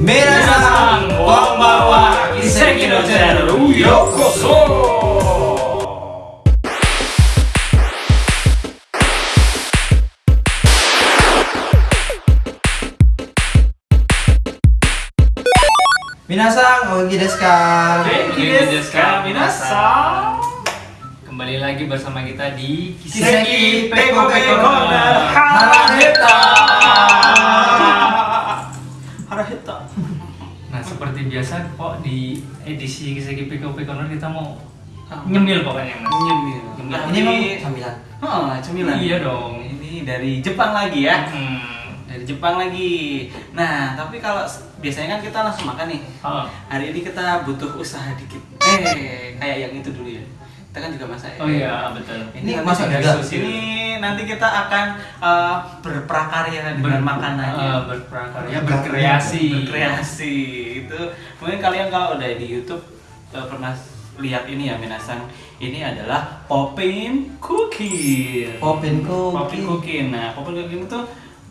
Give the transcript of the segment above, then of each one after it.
Minasan, konbanwa, Kiseki no Channel, yokoso! Minasan, ogi desu ka? Genki desu ka, minasan? Kembali lagi bersama kita di Kiseki Peko Peko Corner Haraheta. Nah, seperti biasa kok di edisi Peko Peko Corner kita mau nyemil pokoknya mas Nyemil. Nyemil. Nah, Ini memang sambilan. Oh, cemilan. Iya dong Ini dari Jepang lagi ya. Hmm. Dari Jepang lagi. Nah, tapi kalau biasanya kan kita langsung makan nih. Oh. Hari ini kita butuh usaha dikit. Eh, kayak yang itu dulu ya. Kita kan juga masak ya. Oh iya, betul. Ini masak juga? sushi. Ini nanti kita akan eh, berprakarya dengan Ber- makanannya. eh, berprakarya, berkreasi. berkreasi itu mungkin kalian kalau udah di YouTube eh, pernah lihat ini ya Minasang ini adalah Popin Cookie Popin Popin cookie. Cookie nah Popin Cookie itu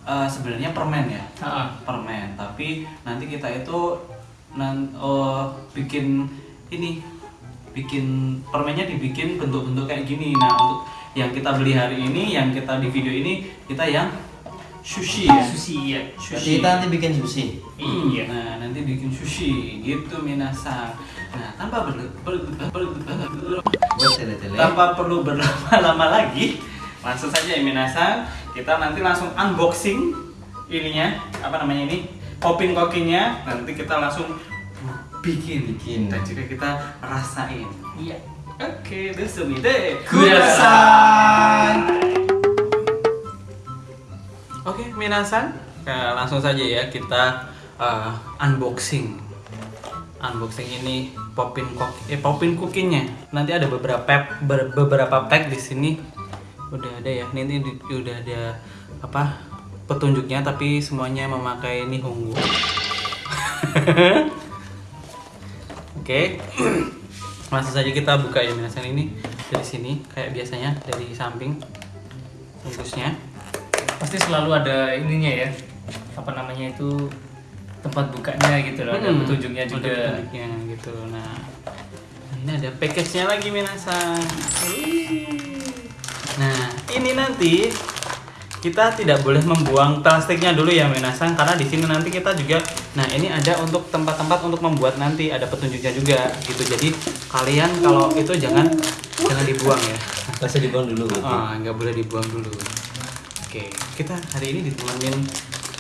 eh, sebenarnya permen ya Ah, permen tapi nanti kita itu nan oh, bikin ini bikin permennya dibikin bentuk-bentuk kayak gini nah untuk yang kita beli hari ini yang kita di video ini kita yang sushi ya sushi ya. Berarti kita nanti bikin sushi. Iya. Nah, nanti bikin sushi gitu minasang. Nah, tanpa tele-tele. tanpa perlu berlama-lama lagi, langsung saja ya minasang. Kita nanti langsung unboxing ininya, apa namanya ini? Popping kokinya. Nanti kita langsung bikin, Bikin. dan juga kita rasain. Iya. Oke, desumide. Kudasai. Oke, minasan. Nah, langsung saja ya kita uh, unboxing. Unboxing ini popin kok eh popin cookingnya. Nanti ada beberapa pack ber- beberapa pack di sini. Udah ada ya. Ini, ini udah ada apa? petunjuknya tapi semuanya memakai nihongo. Oke. Langsung saja kita buka ya minasan ini dari sini kayak biasanya dari samping bungkusnya. Pasti selalu ada ininya ya. Apa namanya itu tempat bukanya gitu loh, ada Hmm, petunjuknya ada juga. petunjuknya gitu. Nah, ini ada package-nya lagi Minasan. Nah, ini nanti kita tidak boleh membuang plastiknya dulu ya Minasan karena di sini nanti kita juga nah ini ada untuk tempat-tempat untuk membuat nanti ada petunjuknya juga gitu. Jadi kalian kalau itu jangan jangan dibuang ya. Masa dibuang dulu. Ah, nggak boleh dibuang dulu. Oke, kita hari ini ditemenin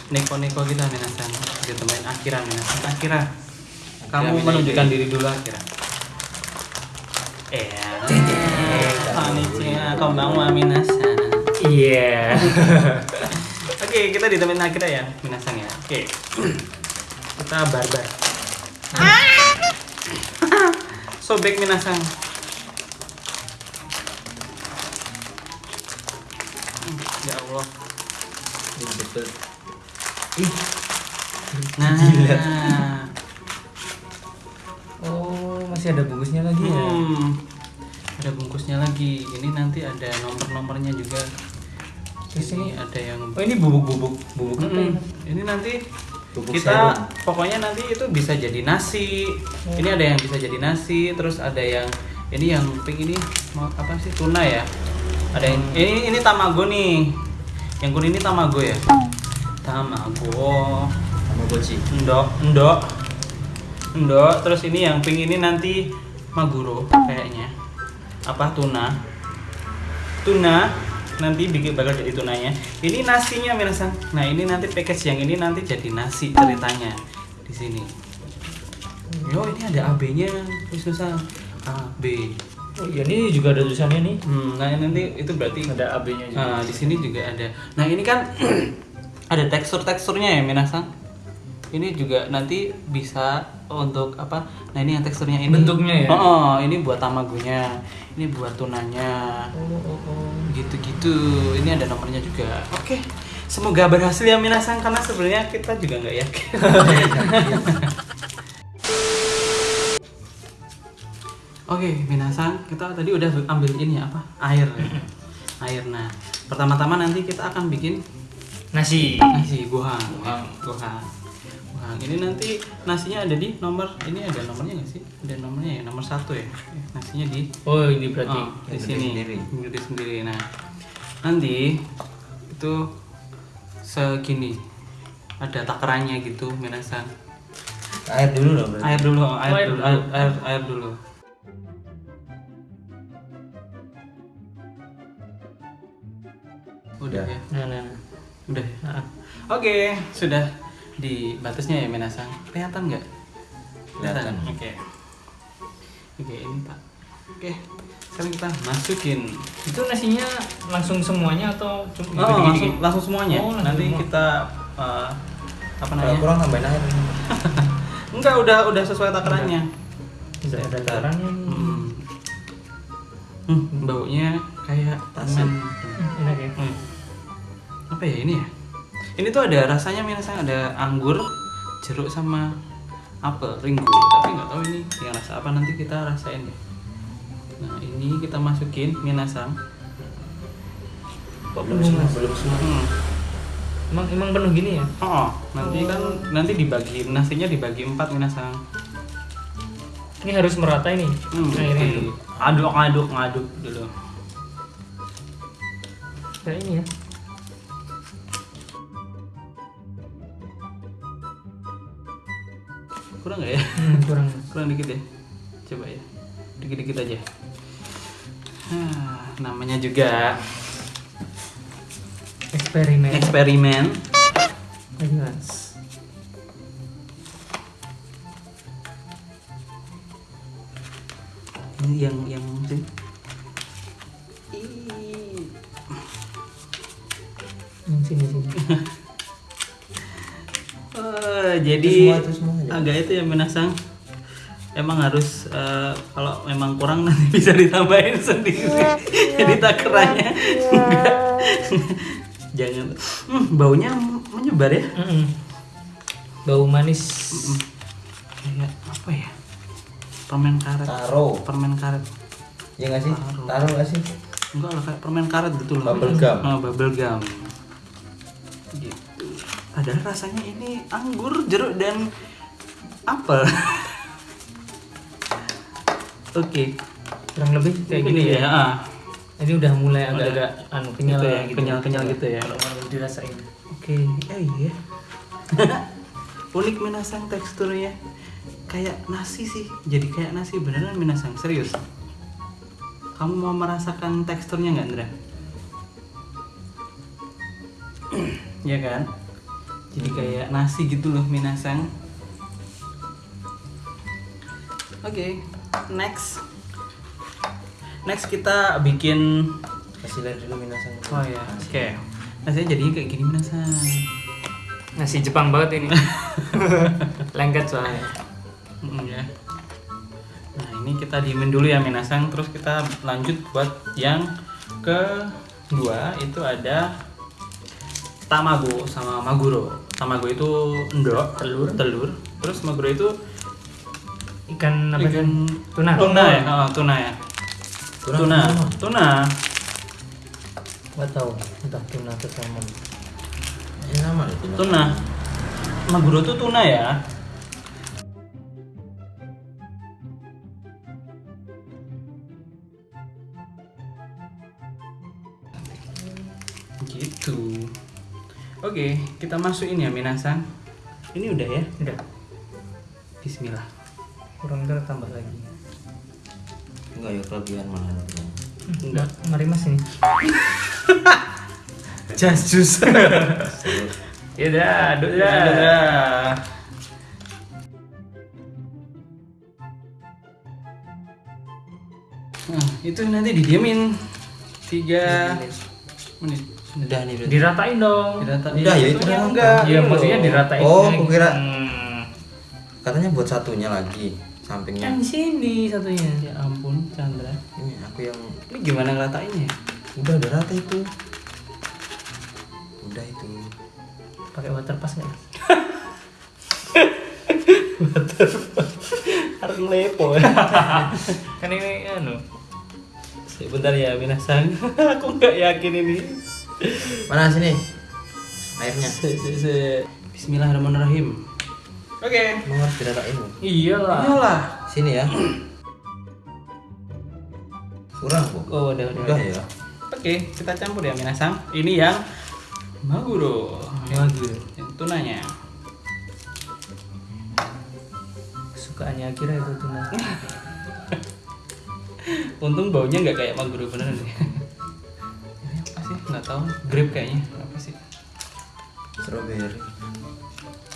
neko-neko kita Minasan. Ditemenin Akira Minasan. Akira, kamu menunjukkan diri dulu Akira. Eh, konnichiwa, konbanwa Minasan. Iya. Oke, kita ditemenin Akira ya, Minasan ya. Oke. Kita barbar. Sobek Minasan. Hmm, Ya Allah. Betul. Nah, Oh, masih ada bungkusnya lagi ya. hmm, ada bungkusnya lagi. Ini nanti ada nomor-nomornya juga. Terus Ini ada yang Oh, ini bubuk-bubuk bubuk apa Mm-mm. ini? Ini nanti Bubuk kita serum. pokoknya nanti itu bisa jadi nasi. Ini ada yang bisa jadi nasi, terus ada yang ini yang pink ini mau apa sih tuna ya? Ada yang ini ini tamago nih. Yang kuning ini tamago ya? Tamago. Tamagotchi. Endok, endok. Endok, terus ini yang pink ini nanti maguro kayaknya. Apa tuna? Tuna nanti bikin bakal jadi tunanya. Ini nasinya Minasan. Nah, ini nanti package yang ini nanti jadi nasi ceritanya di sini. Yo, ini ada AB-nya, susah. AB. Oh iya, ini juga ada tulisannya nih. Hmm, nah nanti itu berarti Ada AB-nya juga. Nah, di sini juga ada. Nah, ini kan ada tekstur-teksturnya ya, Minasang. Ini juga nanti bisa untuk apa? Nah, ini yang teksturnya ini. Bentuknya ya? Oh, oh, ini buat tamagonya. Ini buat tunanya. Oh, oh, oh. Gitu-gitu. Ini ada nomornya juga. Oke. Semoga berhasil ya Minasang karena sebenarnya kita juga nggak yakin. Oke, Minasang, kita tadi udah ambil ini apa? Air. Air. Nah, pertama-tama nanti kita akan bikin Nasi. nasi gohan. Gohan. Gohan. Minasang. Ini nanti nasinya ada di nomor ini ada nomornya nggak sih? Ada nomornya ya, nomor satu ya. Nasinya di Oh ini berarti. Oh, di sini sendiri. Gede sendiri. Nah, nanti itu segini ada takarannya gitu minasang. Air dulu dong berarti. Air dulu, air, air dulu, dulu. air, air, air dulu. Udah ya, Nah, nah, nah. udah. ya? Nah, Oke, sudah di batasnya ya minasang. Kelihatan nggak? Kelihatan. Oke. Oke, ini Pak. Oke, sekarang kita masukin Itu nasinya langsung semuanya atau cuma Oh, langsung, langsung semuanya. Oh, langsung Nanti semua. kita eh, apa namanya? kurang tambahin air. Enggak, udah udah sesuai takarannya. Udah ada takarannya. Hmm. Hmm, baunya kayak permen. Enak ya. Hmm. Apa ya ini ya? Ini tuh ada rasanya minasang ada anggur, jeruk sama apel, ringgu. Tapi nggak tahu ini yang rasa apa nanti kita rasain deh. Nah ini kita masukin minasang. Kok Belum semua, belum semua. Hmm. Emang emang penuh gini ya? Oh, nanti kan nanti dibagi nasinya dibagi empat minasang. Ini harus merata ini. Hmm, Airnya oke. itu. aduk aduk ngaduk dulu. Kayak ini ya. Kurang nggak ya? Hmm, kurang. Kurang dikit ya. Coba ya. Dikit-dikit aja. Hah, namanya juga Eksperimen. eksperimen. Ini yang yang sih. Yang sini sini. Oh, jadi Itu semua, itu semua. Agak itu ya menasang. Emang harus eh, kalau memang kurang nanti bisa ditambahin sendiri. jadi takarannya enggak. Jangan. Hmm, baunya menyebar ya. Mm-mm. Bau manis. Kayak apa ya? Permen karet. Taro. Permen karet. Ya nggak sih? Taro. Taro nggak sih? Enggak lah kayak permen karet gitu loh. Bubble gum. Oh, bubble gum. Gitu. Padahal rasanya ini anggur, jeruk dan apel. Oke. Kurang lebih kayak Ini gini ya. ya. ah. Ini udah mulai agak-agak anu kenyal Gitu ya, gitu. kenyal-kenyal gitu ya. Kalau mau dirasain. Oke. Eh iya. Unik minasang teksturnya. Kayak nasi sih. Jadi kayak nasi beneran minasang. Serius. Kamu mau merasakan teksturnya nggak, Andra? Iya kan? Jadi kayak nasi gitu loh minasang. Oke, next. Next kita bikin Kasih lihat dulu minasang. Oh ya, oke. Nasinya jadinya kayak gini minasang. Nasi Jepang banget ini. Lengket soalnya. Mm, ya. Nah ini kita diemin dulu ya minasang, terus kita lanjut buat yang kedua itu ada tamago sama maguro. Tamago itu endok, telur, telur. Terus maguro itu Ikan apa ikan kan? Tuna. Tuna ya, oh, tuna ya. Tuna. Tuna, tuna. Gak tahu. Entah tuna atau salmon. Ini sama deh tuna. Tuna. Maguro itu tuna ya. Gitu. Oke, kita masukin ya minasang. Ini udah ya? Udah. Bismillah. Kurang ntar tambah lagi. Enggak ya kelebihan malah. Enggak. Mari mas ini. Just juice. Ya udah, aduk Ya, dah. udah. Nah, itu nanti didiemin tiga menit. Udah nih berarti. Diratain dong. Dirata- Udah, ya itu udah. enggak. Iya, maksudnya diratain. Oh, kukira- Hmm. Katanya buat satunya lagi Kan sampingnya. di sini satunya. Ya ampun, Chandra. Ini aku yang Ini gimana ngeratainnya? udah udah rata itu. Udah itu. Pakai water pass nggak? Harus ngelepo. kan ini anu. Sebentar ya, Minasang. Aku nggak yakin ini. Mana sini? Airnya. Se, se, se. Bismillahirrahmanirrahim. Oke. Mau harus diratain loh. Iyalah. Iyalah. Sini ya. Kurang bu. Oh, udah, udah. Udah ya. Oke, kita campur ya minasang. Ini yang maguro. Maguro. Yang tunanya. Kesukaannya Akira itu tuna. Untung baunya nggak kayak maguro beneran deh. Ini apa sih? Nggak tahu. Grape kayaknya. Apa sih? Strawberry.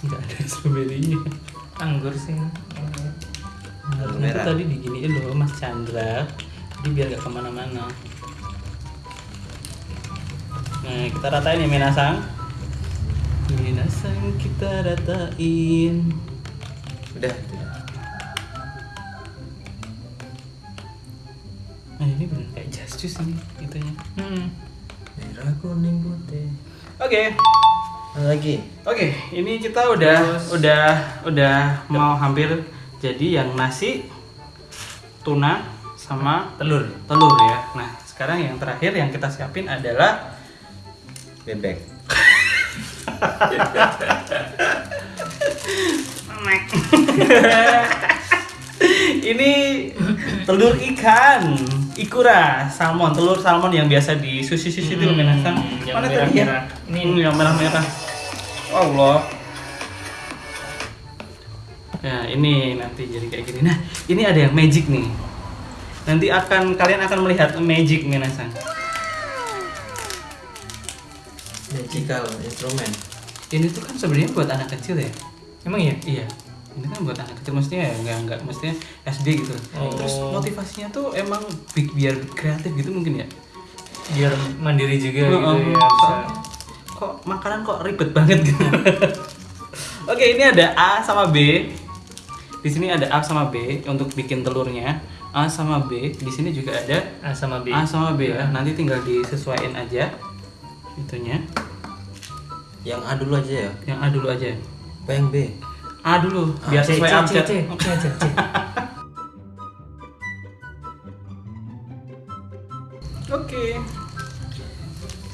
Nggak ada stroberinya. Anggur sih. Harusnya merah. tadi diginiin loh Mas Chandra. Jadi biar nggak ke mana-mana. Nah, kita ratain ya minasang. Minasang kita ratain. Udah. Nah, ini bener kayak just juice ini itunya. Hmm. Merah kuning putih. Oke. Ada lagi. Oke, ini kita udah Terus- udah udah mau hampir jadi yang nasi, tuna sama Telur. telur ya. Nah, sekarang yang terakhir yang kita siapin adalah Bebek. ini telur ikan, ikura, salmon, telur salmon yang biasa di sushi-sushi itu Hmm, minasang. yang Mana tadi ya? Ini yang merah-merah. Allah. Ya, ini nanti jadi kayak gini. Nah, ini ada yang magic nih. Nanti akan kalian akan melihat magic minasang. Magical instrument. Ini tuh kan sebenarnya buat anak kecil ya. Emang iya? Iya. Ini kan buat anak kecil mestinya ya enggak enggak mestinya SD gitu. Oh. Terus motivasinya tuh emang bi- biar kreatif gitu mungkin ya. Biar mandiri juga Oh, gitu oh. ya. Bisa. Kok makanan kok ribet banget gitu. Oke, ini ada A sama B. Di sini ada A sama B untuk bikin telurnya. A sama B. Di sini juga ada A sama B. A sama B ya. Nanti tinggal disesuaikan aja itunya. Yang A dulu aja ya. Yang A dulu aja. Apa yang B? A dulu biar C, sesuai. C, C aja,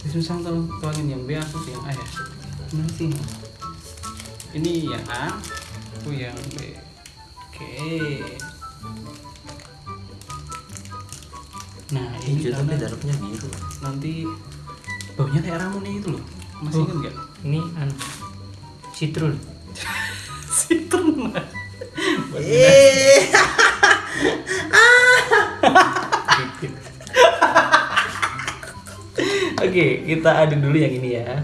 Susah kalau tuangin yang B aku sih yang A ya. Mana sih? Ini yang A, aku yang B. Oke. Nah ini tapi dalamnya biru. nanti baunya kayak ramuan itu loh. Masih Oh. ingat nggak? Ini an citrun. Citron. Eh. Oke, kita aduk dulu yang ini ya.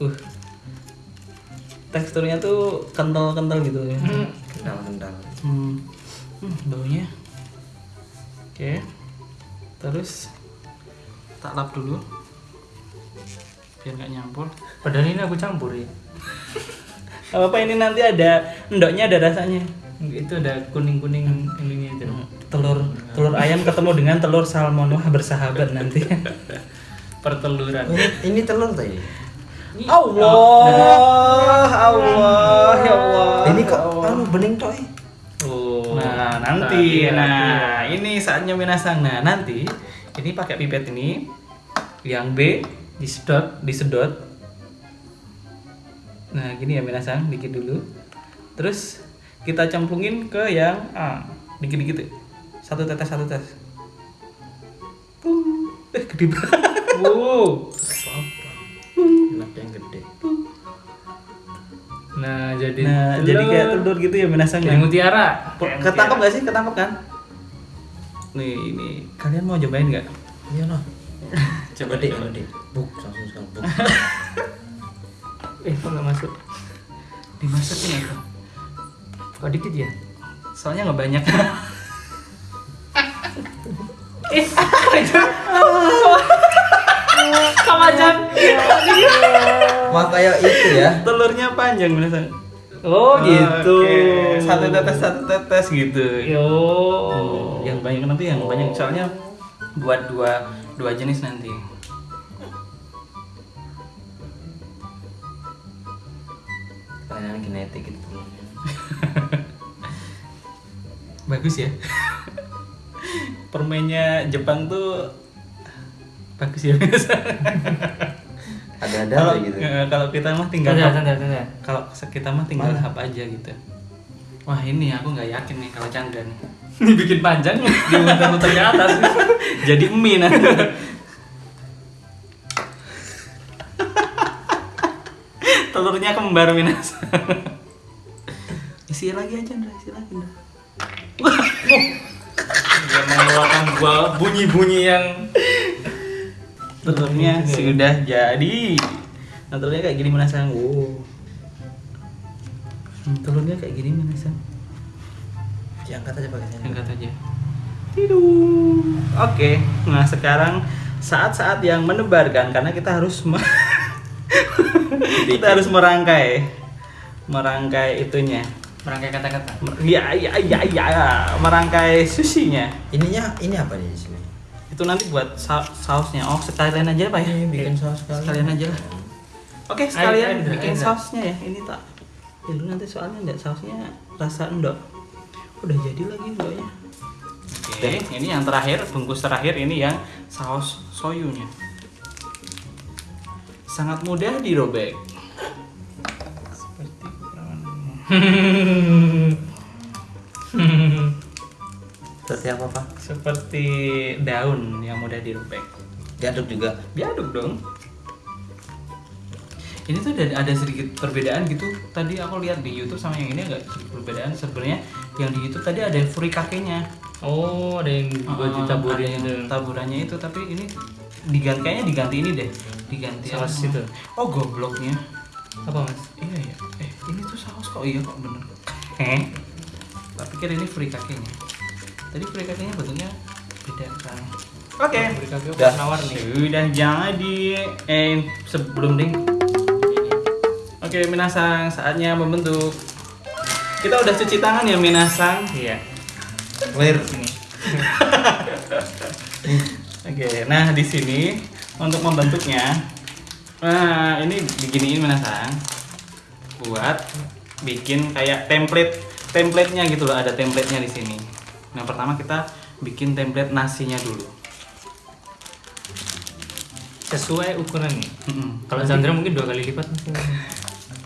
Uh. Teksturnya tuh kental-kental gitu ya. Hmm. Kental-kental. Hmm. Hmm, baunya. Oke. Terus tak lap dulu. Biar nggak nyampur. Padahal ini aku campur ya. Gak apa ini nanti ada endoknya ada rasanya. Itu ada kuning-kuning ininya itu. Telur telur ayam ketemu dengan telur salmon wah bersahabat nanti. Perteluran. Oh, ini, ini telur tadi. Allah, Allah, ya Allah. Ini kok anu bening tok eh. Oh. Nah, nanti, nah ya. ini saatnya minasang. Nah, nanti ini pakai pipet ini, yang B disedot, disedot. Nah, gini ya minasang, dikit dulu. Terus kita cemplungin ke yang A, dikit-dikit. Ya. Satu tetes, satu tetes. Pung. Eh, gede banget. Wow. Apa? Enak yang gede. Nah, jadi Nah, jadi kayak telur gitu ya minasang. Kayak mutiara. Ketangkep gak sih? Ketangkep kan? Nih, ini kalian mau cobain nggak? Iya noh. Coba deh. gede. Buk, langsung sekali buk. Eh, kok nggak masuk? Dimasukin apa? Kok dikit ya? Soalnya nggak banyak. Eh? Wah kayak itu ya. Telurnya panjang minasang. Oh, gitu. Oke, Satu tetes, satu tetes gitu. Yo. Yang banyak nanti yang banyak soalnya buat dua dua jenis nanti. Kayaknya genetik gitu telurnya. Bagus ya. Permennya Jepang tuh bagus ya minasang. Ada-ada kalau aja gitu. eh, kalau kita mah tinggal Tanda, tanda, tanda. kalau kita mah tinggal Mana? hap aja gitu wah ini aku nggak yakin nih kalau Chandra nih Dibikin panjang, dimuter-muter ke atas. jadi mie nanti telurnya kembar minas isi lagi aja Ndra isi lagi Ndra Dia mengeluarkan bunyi-bunyi yang telurnya sudah jadi. Nah telurnya kayak gini menasang wow. Hmm, telurnya kayak gini menasang Diangkat aja pakai sendok. angkat aja. Tidur oke. Nah sekarang saat-saat yang menebarkan karena kita harus me- kita harus merangkai merangkai itunya merangkai kata-kata. Mer- ya ya ya ya merangkai sushinya. Ininya ini apa nih di sini? itu nanti buat sa- sausnya. Oh sekalian aja pak ya? Ini bikin saus sekalian. sekalian aja lah. Oke sekalian Ayo, ayo, bikin ayo. sausnya ya ini tak ya lu nanti soalnya enggak sausnya rasa endok. Udah jadi lagi endoknya. Oke ini yang terakhir bungkus terakhir ini yang saus soyunya. Sangat mudah dirobek Seperti apa, Pak? seperti daun yang mudah dirobek Diaduk juga. diaduk dong ini tuh ada, ada sedikit perbedaan gitu tadi aku lihat di YouTube sama yang ini agak sedikit perbedaan sebenarnya yang di YouTube tadi ada furikake-nya Oh, ada yang buat Ah, ditaburin ada yang itu. taburannya itu tapi ini diganti kayaknya diganti ini deh diganti Saus apa? itu. oh gobloknya Apa, Mas? iya ya eh ini tuh saus kok iya kok bener eh tak pikir ini furikake-nya tadi furikake-nya bentuknya beda kan oke Furikake Dah. nawar nih. sudah jadi eh sebelum ding oke minasang saatnya membentuk kita udah cuci tangan ya minasang Iya. Clear. Ini. oke nah di sini untuk membentuknya nah ini diginiin minasang buat bikin kayak template template-nya gitu loh ada template-nya di sini nah pertama kita bikin template nasinya dulu Sesuai ukuran nih. Mm-mm. Kalau Chandra mungkin dua kali lipat mungkin.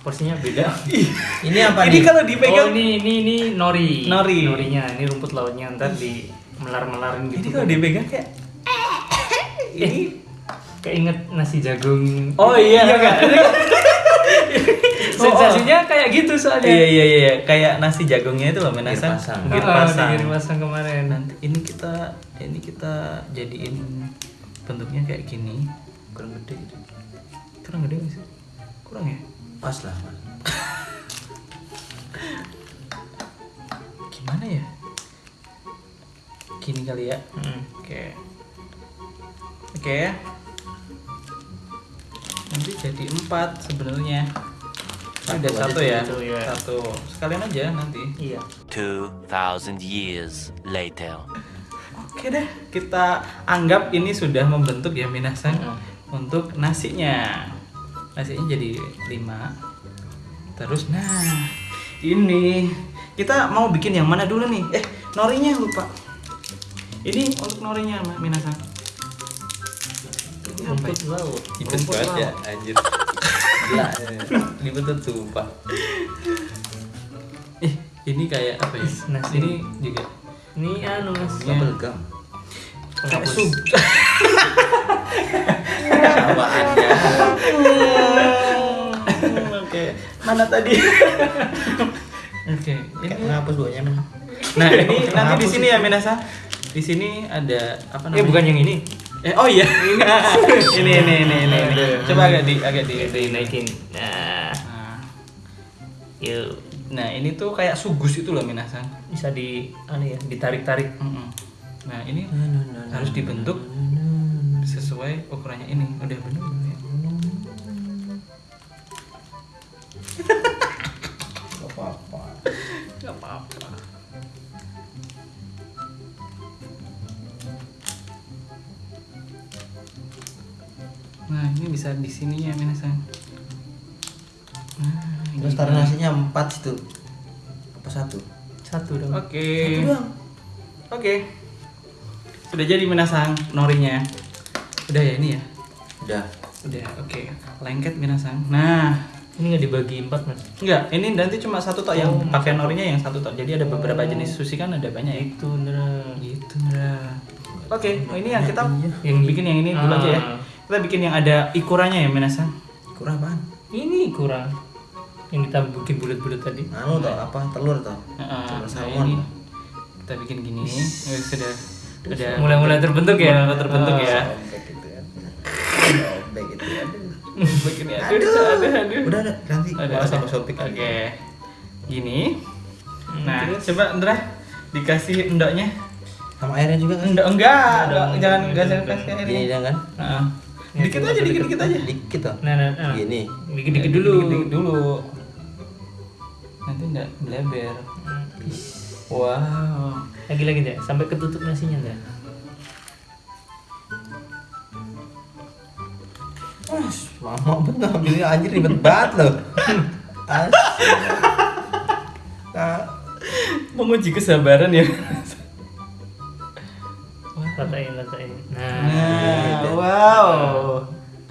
porsinya beda. Ini apa ini nih? kalau dipegang Oh ini ini ini nori. Nori. Norinya ini rumput lautnya ntar di melar-melarin ini gitu. kalau dipegang kayak ini keinget nasi jagung. oh iya kan? Sensasinya kayak gitu soalnya. iya iya iya kayak nasi jagungnya itu loh menasang Gir pasang. Gir pasang. pasang kemarin. nanti ini kita ini kita jadiin bentuknya kayak gini Kurang gede gitu. kurang gede nggak sih kurang ya Pas lah, Mas. gimana ya gini kali ya Hmm. oke oke nanti jadi empat sebenarnya Ini udah Satu ya satu, ya. satu sekalian aja nanti Iya. 2,000 years later. Oke deh, kita anggap ini sudah membentuk ya minasan Mm. untuk nasinya. Nasinya jadi 5. Terus nah, ini kita mau bikin yang mana dulu nih? Eh, norinya lupa. Ini untuk norinya minasan. Ini apa Rumput laut. Rumput banget ya, anjir. Gila. Ribet tuh sumpah. Eh, ini kayak apa ya? Nasi. Ini juga Ini anu mas. Bubble gum. kayak sup. Sawaannya. Oke, mana tadi? Oke, ini. ngapus men. Nah, ini nanti di sini ya Minasa. Di sini ada apa namanya? Eh bukan yang ini. Eh, oh iya. ini ini ini ini ini. Coba agak di agak di. Dinaikin. Nah, Nah, yuk nah, ini tuh kayak sugus itu loh Minasa. bisa di anu ya ditarik-tarik. Nah, ini harus dibentuk sesuai ukurannya ini. Udah bener ya? Bisa di sini ya, Minasan. Nah, ini. Terus taruh nasinya empat situ. Apa satu? Satu dong. Oke. Satu doang. Oke. Sudah jadi Minasan norinya. Udah ya ini ya. Udah. Udah, oke. Lengket minasang. Nah, Ini nggak dibagi empat mas? enggak, ini nanti cuma satu tok yang Oh, pakai norinya yang satu tok. Jadi ada beberapa Oh. jenis sushi kan ada banyak ya. Itu bener. Gitu, nah. Oke, oh, ini yang kita Iya. yang bikin yang ini dulu aja ya. Kita bikin yang ada ikurannya ya, minasang. Kurang apaan? Ini kurang. Yang kita bikin bulat-bulat tadi. Anu tau apa? Telur tau? Heeh, Telur nah, salmon. ini kita bikin gini. Eh, sudah sudah Mulai-mulai terbentuk ya. Mulai terbentuk ya. Sobek gitu ya. Sobek gitu ya. Begini aduh, aduh, aduh. Udah, udah. Nanti Ada, malah ada. sama. Oke. Gini. Hmm, Nah, terus? coba Indra dikasih endoknya. Sama airnya juga kan? Enggak, Endok, enggak, jangan endok, enggak jangan kasih airnya. jangan. Heeh. Ya, Dikit aja, dikit. dikit-dikit aja. Dikit tau. Nah, nah, nah. Gini. Dikit-dikit dulu. Dikit-dikit dulu. Nanti enggak bleber. Hmm. Wow. Lagi-lagi deh, sampai ketutup nasinya deh. Wah, lama bener ambilnya anjir ribet banget loh. Asli. Nah, Menguji kesabaran ya. Ratain, ratain. Nah, Nah, wow.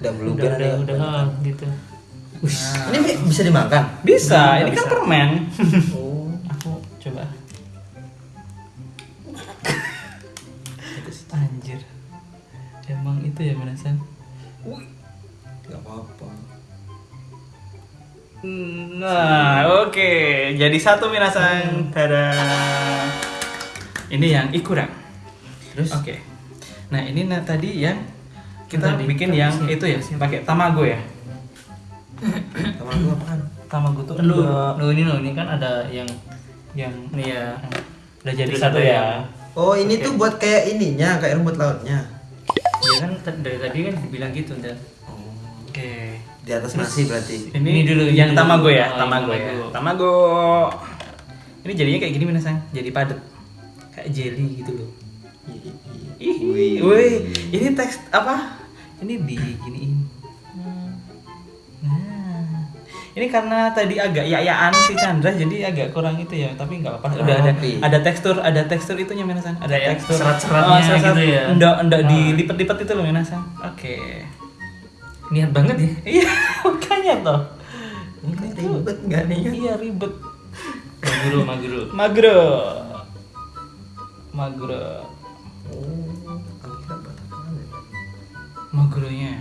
udah udah, meluber udah, udah, oh, gitu. Ini bisa dimakan? Bisa, ini kan Bisa. permen. Oh. Aku coba. Anjir. Emang itu ya Minasan? Gak apa-apa. Nah, oke. Jadi satu Minasan. Tada. Ini yang ikuran. Terus? Oke. Nah, ini nah, tadi yang kita Tadi, bikin yang siap, itu ya, pakai tamago ya. Sama gua apaan? Tamago tuh Lu, endok. lu ini lo, ini kan ada yang yang ini ya. udah jadi Udah satu ya. ya. Oh, ini tuh buat kayak ininya, kayak rumput lautnya. Dia kan dari tadi kan bilang gitu, Oh. Oke. Di atas nasi berarti. Ini, Ini dulu, ini yang dulu. tamago ya, Oh, tamago ya. tamago. Tamago. Ini jadinya kayak gini Minasang, jadi padat. Kayak jelly gitu loh. Ih, Wih. wih, ini teks apa? Ini diginiin. Nah, ini karena tadi agak yayaan si Chandra jadi agak kurang itu ya, tapi nggak apa-apa. Udah ada ada tekstur, ada tekstur itunya Minasang. Ada Kayak tekstur serat-seratnya serat-serat. gitu ya. Enggak, enggak Ah. dilipet-lipet itu loh Minasang. Oke. Niat banget ya. Iya, makanya toh. Ini ribet nggak nih? Iya ribet. Maguro, maguro. Magro. Magro. Magronya.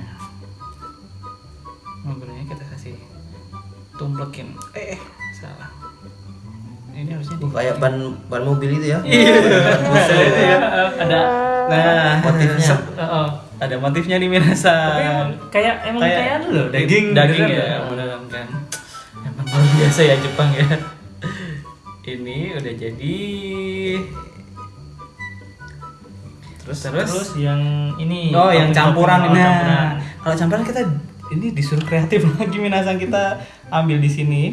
Magronya kita kasih tumplekin. Eh, eh, salah. Ini harusnya Uh, kayak ban ban mobil itu ya? Iya. Itu ya. Ada nah Motifnya. sep- Oh, ada motifnya di Minasa. Tapi emang kayak emang kayak, anu loh, daging daging beneran ya, loh. beneran kan. Emang luar biasa ya Jepang ya. Ini udah jadi. Terus terus, Terus yang ini Oh, yang campuran. Oh, Nah, campuran. kalau campuran kita ini disuruh kreatif lagi Minasang kita ambil di sini.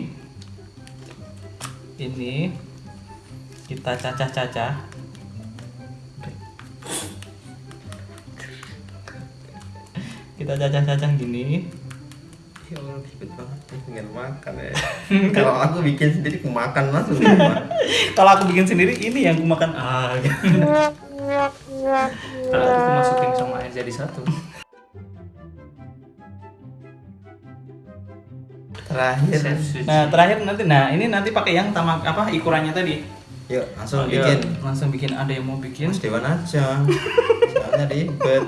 Ini kita cacah-cacah. Kita cacah-cacah gini. Ya Allah, ribet banget pengen makan ya. Kalau aku bikin sendiri aku makan langsung. Kalau aku bikin sendiri ini yang aku makan. Ah, gitu. Kalau aku masukin sama air jadi satu. Terakhir. Nah, terakhir nanti nah ini nanti pakai yang tamak apa ukurannya tadi. Yuk, langsung Oh, bikin. iya, langsung bikin. Ada yang mau bikin? Mas Dewan aja. Soalnya ribet.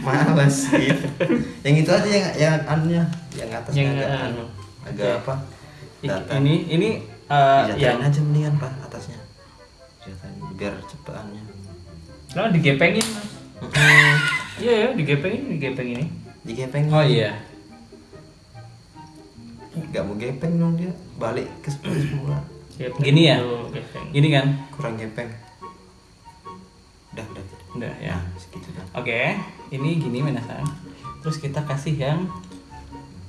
Males gitu. Yang itu aja yang yang anunya, yang atasnya Yang, agak anu, agak oke. apa? Ini ini eh, Dijatain yang aja mendingan pak biar cepetannya. Nah, digepengin. Mas. Iya ya, digepengin, digepeng ini. Digepeng. Oh iya. Gak mau gepeng dong dia. Balik ke semula. Gepeng Gini ya? gepeng. Gini kan? Kurang gepeng. Udah, udah. Udah ya. Nah, segitu dah. Oke, ini gini Minasang. Terus kita kasih yang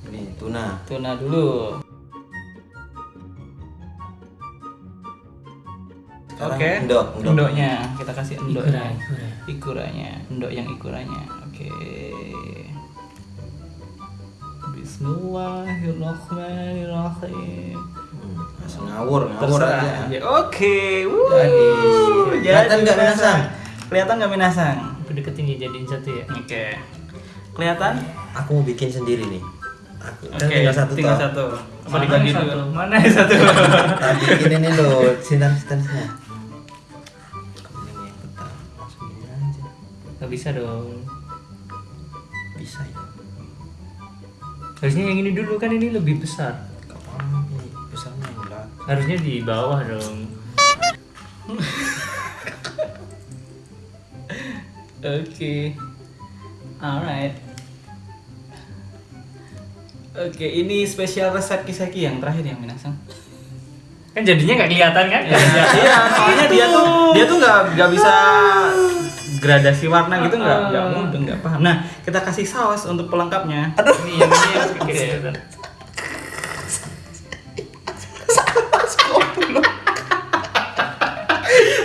Ini tuna. tuna dulu. Oke. endok, endok. Endoknya kita kasih endoknya. Ikura, ikura. Ikuranya, endok yang ikuranya. Oke. Bismillahirrahmanirrahim. Hmm, langsung ngawur, ngawur Terserah aja. aja. Oke. wuh. Jadi. Kelihatan nggak Minasang? Kelihatan nggak minasang? Itu deketin ya, jadiin satu ya. Oke. Kelihatan? Aku mau bikin sendiri nih. Aku Oke, kan tinggal satu tinggal toh. satu. Apa Mana dibagi yang dulu? satu? Mana yang satu? Nah, bikin ini loh, sinar-sinarnya. Bisa dong. Bisa ya. Harusnya yang ini dulu kan ini lebih besar. Ini besarnya belakang. Harusnya di bawah dong. Oke. Alright. Oke, ini spesial resep kiseki yang terakhir yang minasang. Kan jadinya nggak kelihatan kan? Iya, soalnya dia tuh dia tuh nggak nggak bisa gradasi warna gitu nggak nggak mudeng nggak paham. Nah, kita kasih saus untuk pelengkapnya. Ini yang ini yang kelihatan.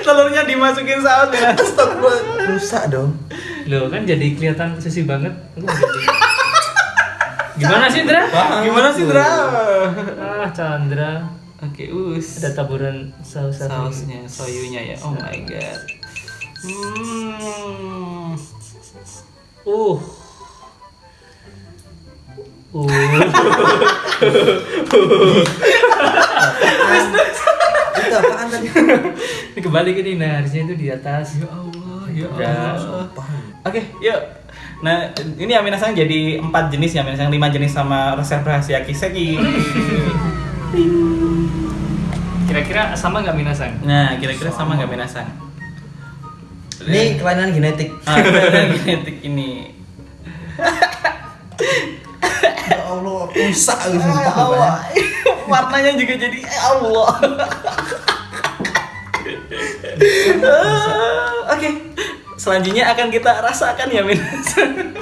Telurnya dimasukin saus ya. Astagfirullah, rusak dong. Loh kan jadi kelihatan sesi banget. Gimana sih Dra? Paham Gimana sih, aku. Dra? Ah Chandra. Oke, us. Ada taburan saus sausnya, soyunya ya. Oh my god. Hmm. Uh. Uh. Itu apaan tadi? Ini kembali ke ini, nah harusnya itu di atas. Ya Allah, ya Udah. Allah. Oke, yuk. Nah, ini ya minasang jadi empat jenis ya minasang lima jenis sama resep rahasia kiseki. Kira-kira sama nggak minasang? Nah, kira-kira sama nggak minasang? Ini kelainan genetik. Ah, kelihatan genetik ini. Ya Allah, rusak gitu. Ya Allah, warnanya juga jadi ya Allah. Oke, selanjutnya akan kita rasakan ya minasang.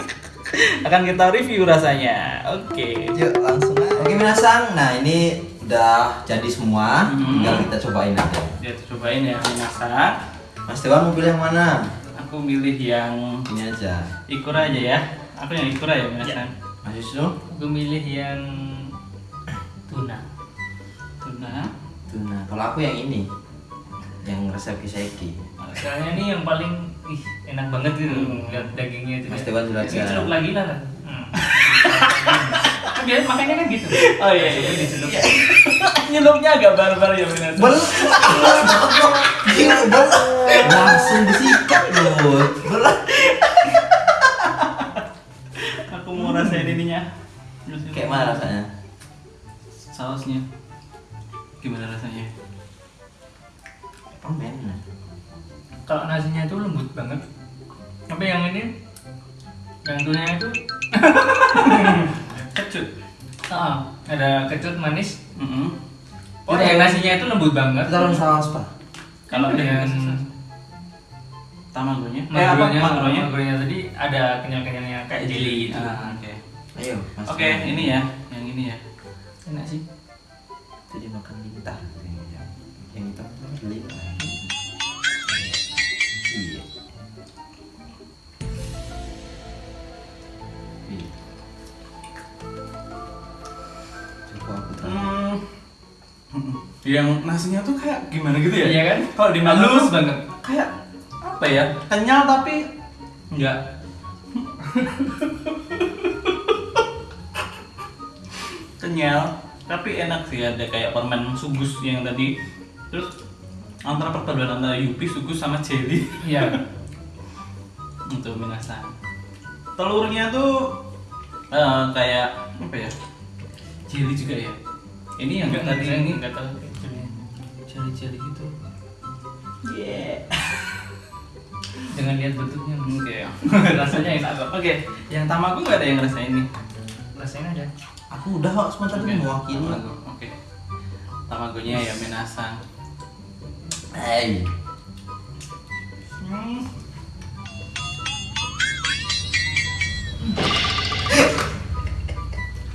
akan kita review rasanya. Oke. Yuk langsung aja. Oke minasang, nah ini udah jadi semua, Hmm. tinggal kita cobain aja. Ya, cobain ya minasang. Mas Dewan mau pilih yang mana? Aku milih yang Ini aja. ikura aja ya. Aku yang ikura ya minasang. Mas Yusuf, Aku milih yang tuna. Tuna. tuh nah. Kalau aku yang ini, yang resep kiseki. Soalnya ini yang paling ih, enak banget gitu lihat dagingnya itu. Mas ya. Dewan. Ini celup lagi lah. kan? Hmm. Kan biasa makanya kan gitu. Oh iya iya. iya. Nyelupnya agak barbar ya minasang. Bel, Gila, bel. Langsung disikat loh. Bel. Aku mau rasain ininya. Kayak mana rasanya? Sausnya. Gimana rasanya? Permen. Kalau nasinya itu lembut banget. Tapi yang ini yang itu Kecut. ah, ada kecut manis. Mm Oh, yang nasinya itu lembut banget. Kita taruh saus pak. Kalau Ini Tamagonya. Eh apa? Magronya. magronya tadi ada kenyal-kenyalnya kayak jelly itu. Ah, oke. Ayo. Mas Oke, Dewan. ini ya, yang ini ya. Enak sih. Itu dimakan lintah. Yang yang itu lintah. Iya. Iya. Coba aku taruh. Hmm. Yang nasinya tuh kayak gimana gitu ya? Iya kan? Kalau dimakan Halus banget. Kayak apa ya? Kenyal tapi enggak. Kenyal tapi enak sih. Ada kayak permen sugus yang tadi. Terus antara perpaduan antara yupi sugus sama jelly. Iya. untuk minasa. Telurnya tuh eh, kayak apa ya? Jelly juga ya? Ini yang Enggak tadi ini. enggak tahu. Jelly jelly gitu. Yeah Dengan lihat bentuknya oke rasanya enak kok oke yang tamago nggak ada yang ngerasain nih rasanya ada. Aku udah kok sebentar Oke, ini mewakili. tamago oke tamagonya ya minasa Hey. hmm.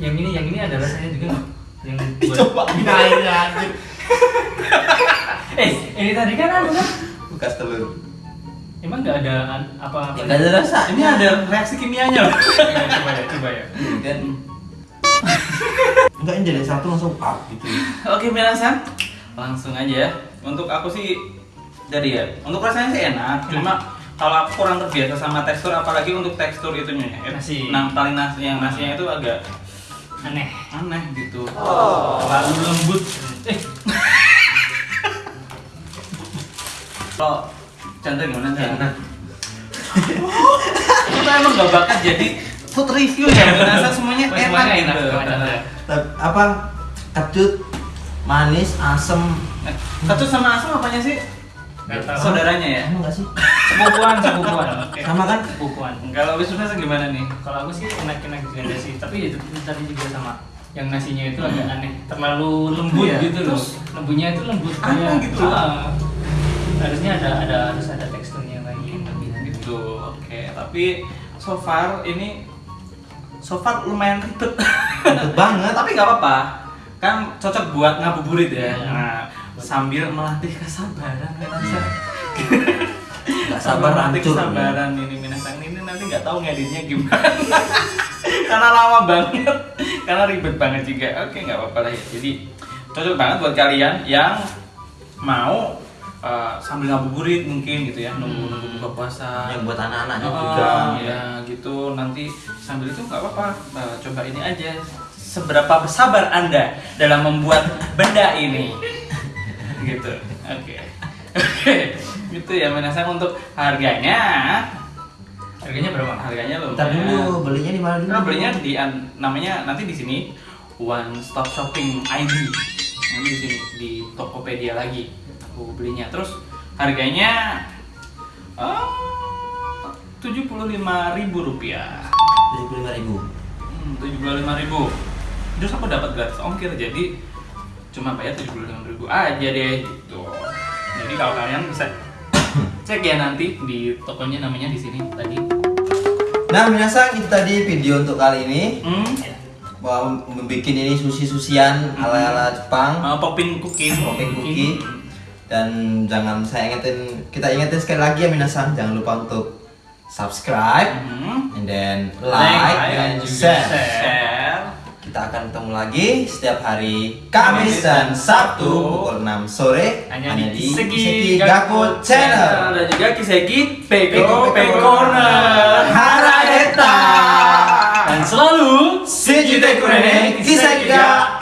Yang ini yang ini ada rasanya juga? Yang buat coba anjir Eh, ini tadi kan ada kan? Bekas telur. Emang nggak ada apa-apa? Ya, nggak ada rasa. ini ada reaksi kimianya loh Ya, coba ya, coba ya. Kan. Enggak ini jadi satu langsung up gitu. Oke Minasan, langsung aja ya. Untuk aku sih jadi ya, untuk rasanya sih enak. Cuma kalau aku kurang terbiasa sama tekstur apalagi untuk tekstur itunya ya. Nasi. Nah, paling nasi yang nasinya itu agak Aneh. aneh gitu. Terlalu lembut. Eh, Kalau Chandra gimana Chandra? Enak. Kita emang gak bakat jadi food review ya, merasa semuanya enak semuanya gitu. enak. Tapi apa? Kecut, manis, asem. Eh, Kecut sama asam apanya sih? Saudaranya ya? Emang gak sih? sepupuan, sepupuan. Sama kan? Sepupuan. Kalau Wisnu gimana nih? Kalau aku sih enak-enak juga sih, tapi itu tadi juga sama. Yang nasinya itu agak aneh, terlalu lembut Iya, gitu loh. terus Lembunya itu lembut aneh kayak gitu. Ah. Harusnya ada ada harus ada teksturnya lagi yang lebih lanjut. gitu oke tapi so far ini so far lumayan ribet. Ribet banget. tapi nggak apa-apa. Kan cocok buat ngabuburit ya. Iya. nah sambil melatih kesabaran Minasa Gak sabar hancur. kesabaran ini Minasang ini nanti nggak tahu ngeditnya gimana. Karena lama banget. Karena ribet banget juga. Oke nggak apa-apa lah ya. Jadi cocok banget buat kalian yang mau uh, sambil ngabuburit mungkin gitu ya nunggu nunggu buka puasa. Yang buat anak-anaknya Oh, juga. ya. gitu. Nanti sambil itu nggak apa-apa. Nah, coba ini aja. Seberapa bersabar anda dalam membuat benda ini? Gitu. Oke. Oke. Gitu ya menasang untuk harganya. Harganya berapa? harganya loh Ntar dulu belinya di mana dulu? Nah, belinya di an- namanya nanti di sini. One Stop Shopping ID. Nanti di sini di Tokopedia lagi aku belinya. Terus harganya tujuh puluh lima ribu rupiah. Tujuh puluh lima ribu. Hmm, tujuh puluh lima ribu. Terus aku dapat gratis ongkir jadi cuma bayar tujuh puluh lima ribu aja deh gitu. Jadi kalau kalian bisa cek ya nanti di tokonya namanya di sini tadi. Nah, minasang itu tadi video untuk kali ini. Hmm, Mau membuat ini susi-susian ala-ala Jepang. uh, popping cookie. Popping cookie. Dan jangan saya ingetin, kita ingetin sekali lagi ya minasang, jangan lupa untuk subscribe, Hmm. and then Like, like, dan share. share. Kita akan ketemu lagi setiap hari Kamis dan Sabtu pukul 6 sore Hanya hanya di di Kiseki Kiseki Gaku Gaku Channel. dan juga Kiseki Peko Peko Corner Haraeta. Dan selalu Sejute kurene Kiseki ga